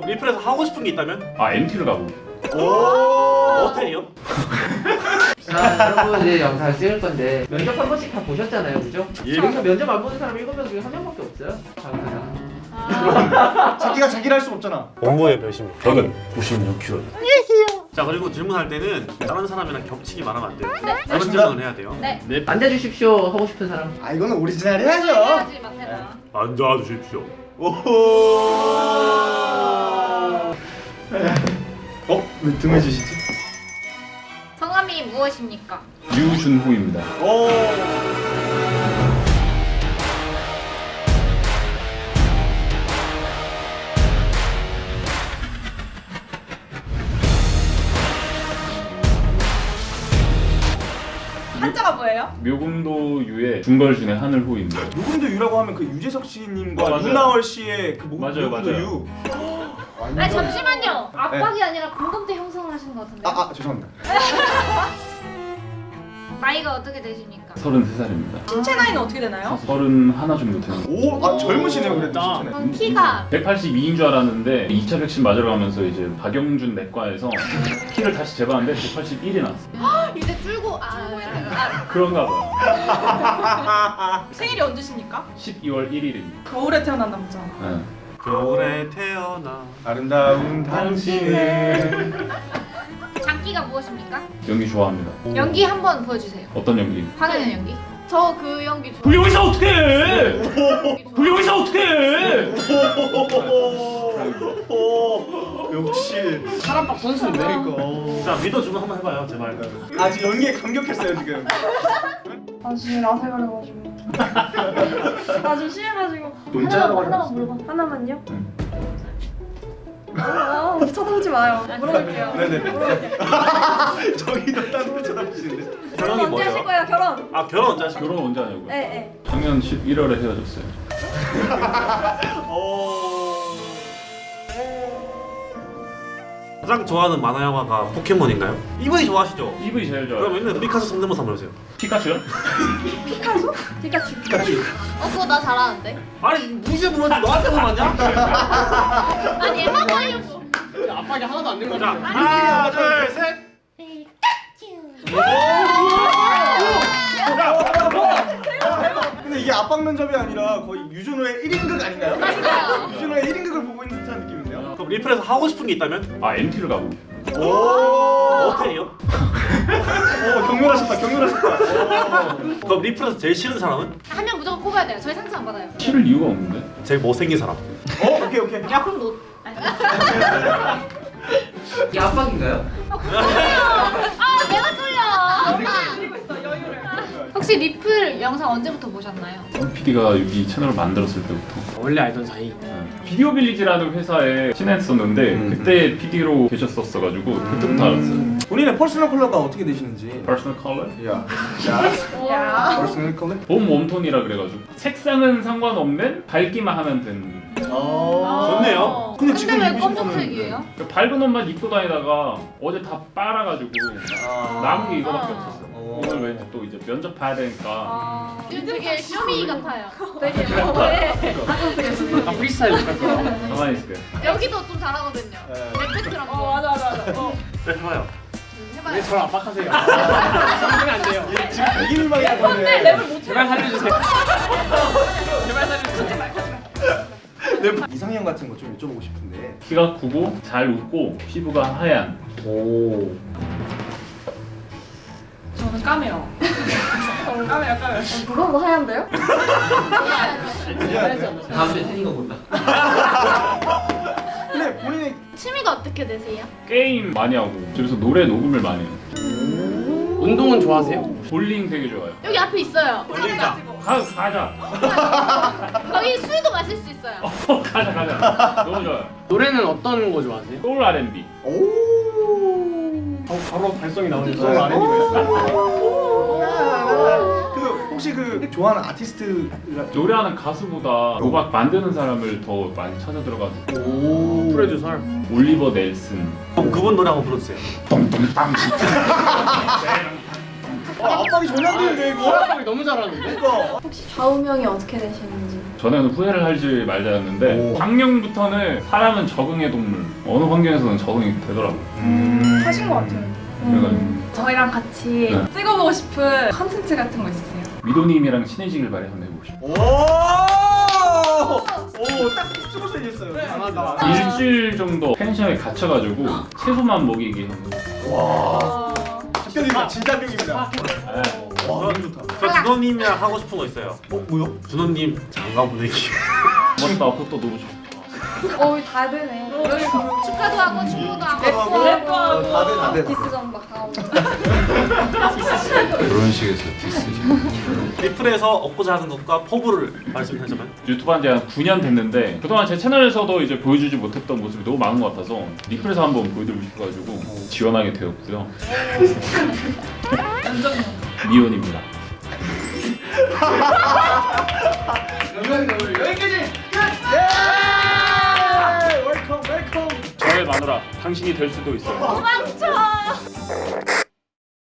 그럼 리플에서 하고 싶은 게 있다면? 아 MT를 가고 어때요? 자, 여러분 이제 영상 찍을 건데 면접 한 번씩 다 보셨잖아요, 그죠? 예. 여기서 면접 안 보는 사람 일곱 명 중에 한 명밖에 없어요. 장사장. 자기가 자기를 할 수 없잖아. 몸무게 몇입니까? 저는 96kg 자 그리고 질문할 때는 다른 사람이랑 겹치기 말하면 안 돼요 네. 다른. 질문을 해야 돼요 네. 앉아주십시오 하고 싶은 사람. 아 이거는 오리지널 해야죠. 해야지 마테나. 앉아주십시오 어? 왜 등을 지시지? 성함이 무엇입니까? 유준호입니다 한자가 뭐예요? 묘금도 유의 중걸준의 하늘 호입니다 누군도 유라고 하면 그 유재석 씨님과 어. 윤나월 씨의 그 목- 맞아요, 누군도 맞아요. 유. 아니 잠시만요. 압박이 아니라 공감대 형성을 하시는 것 같은데. 아, 아 죄송합니다. 나이가 어떻게 되십니까? 33살입니다 신체 나이는 어떻게 되나요? 31 정도 되는 오, 아 젊으시네요 그래도. 그럼 키가 182인 줄 알았는데 2차 백신 맞으러 가면서 이제 박영준 내과에서 키를 다시 재봤는데 181이 나왔어요 이제 줄고 아, 아 그런가 봐요 생일이 언제십니까? 12월 1일입니다 겨울에 태어난 남자. 네. 겨울에 태어나 아름다운 당신의 장기가 무엇입니까? 연기 좋아합니다 연기 한번 보여주세요. 어떤 연기? 화내는 연기. 저 그 연기 좋아. 좋아. 불려의사 어떡해! 오, 역시 사람 박 선수인데. 그러니까. 자 믿어주면 한번 해봐요 제발 아 지금 연기에 감격했어요 지금. 아 지금 라세 걸려가지고. 아좀 심해가지고. 하나만, 하나만. 물어봐. 하나만요? 응. 아, 쳐다보지 마요. 물어볼게요. 네네. 물어볼게요. 저기도 딴 거 쳐다보시는데. 결혼이 언제 하실 뭐예요? 거예요? 결혼? 아 결혼 언제 하실 거예요? 결혼 언제 하냐고요? 네, 네. 작년 11월에 헤어졌어요 오. 가장 좋아하는 만화 영화가 포켓몬인가요? 이분이 좋아하시죠? EV 제일 좋아요 그럼 있는 피카소 성대모사 한번 해보세요 피카츄요? 피카소? 피카츄. 어 그거 나 잘하는데. 아니 무시해 보면 너한테 맞냐? 압박이 하나도 안 되는 자 하나 둘 셋 근데 이게 압박 면접이 아니라 거의 유준호의 1인극 아닌가요? 맞아요. 유준호의 1인극을 보고 있는 듯한 느낌인데요. 그럼 리플에서 하고 싶은 게 있다면? 아 MT를 가고 오. 어때요? 오 경멸하셨다 경멸하셨다. 그럼 리플에서 제일 싫은 사람은? 한 명 무조건 꼽아야 돼요. 저희 상처 안 받아요. 싫을 이유가 없는데 제일 못생긴 사람 어 오케이 오케이. 야 그럼 너. 이게 압박인가요? 아 내가 쫄려. 여유를. 혹시 리플 영상 언제부터 보셨나요? PD가 여기 채널을 만들었을 때부터 원래 알던 사이. Video Village라는 회사에 친했었는데 음. 그때 PD로 계셨었어가지고 그때부터 알았어요 본인의 personal color가 어떻게 되시는지. personal color? 야. 야. 야. personal color? 봄 warm tone이라 그래가지고 색상은 상관없는 밝기만 하면 되는 어. 좋네요. 근데 근데 지금 왜 검정색이에요? 그 밝은 옷만 입고 다니다가 어제 다 빨아가지고 아. 남은 게 이거밖에 아. 없었어요 어. 오늘 왠지 또 이제 면접 봐야 되니까 아, 되게 Show Me 같아요. 되게 뭐해? 약간 프리스타일 같은 가만히 있을게요 여기도 좀 잘하거든요. 네. rap battle이랑 어 맞아 맞아 맞아. 어. 네 해봐요 해봐요. 저를 압박하세요. 하면 안 돼요. 지금 이길만 근데 하던데. 랩을 못 제발 살려주세요. 제발 살려주세요. 랩 이상형 같은 거 좀 여쭤보고 싶은데. 키가 크고 잘 웃고 피부가 하얀 오. 저는 까매요. 어, 까매요 까매요. 누가 뭐 하얀데요? 다음 주에 태닝거 본다. 근데 본인이 취미가 어떻게 되세요? 게임 많이 하고 집에서 노래 녹음을 많이 해요 운동은 좋아하세요? 볼링 되게 좋아요 여기 앞에 있어요. 올린다 가, 가자 거기 술도 마실 수 있어요. 어, 가자 가자 너무 좋아요 노래는 어떤 거 좋아하세요? 소울 R&B 오. 바로 발성이 나오는 소울 그 혹시 그 좋아하는 아티스트가 노래하는 가수보다 음악 만드는 사람을 더 많이 찾아 들어가지고 오. 프로듀서. 올리버 넬슨 그럼 그분 노래 한번 불러주세요 똥똥땅 아, 압박이 전혀 안 되는데 이거. 노래하기 너무 잘하는데? 그러니까. 혹시 좌우명이 어떻게 되시는지 전에는 후회를 하지 말자였는데 작년부터는 사람은 적응의 동물 어느 환경에서는 적응이 되더라고요 음, 하신 것 같아요. 그래가지고 저희랑 같이 네. 찍어보고 싶은 컨텐츠 같은 거 있으세요? 미도님이랑 친해지길 바래 한번 해보고 싶어요 오! 오, 딱 찍어서 얘기했어요. 강하다. 일주일 정도 펜션에 갇혀가지고 채소만 먹이기 하는 어... 합격입니다. 진짜 합격입니다. 네. 와, 너무 좋다. 저 준호님이랑 하고 싶은 거 있어요. 어, 뭐요? 준호님 장가 보내기. 맞다 그것도 너무 좋다 어, 다 되네. 축가도 하고 축구도 하고. 어, 다들 다들. diss전 막 하고. 그런 식에서 diss지. 리플에서 얻고자 하는 것과 포부를 말씀하자면 유튜브 한 지한 9년 됐는데 그동안 제 채널에서도 이제 보여주지 못했던 모습이 너무 많은 것 같아서 리플에서 한번 보여드리고 싶어가지고 지원하게 되었고요 완전 미혼입니다 마누라 당신이 될 수도 있어요.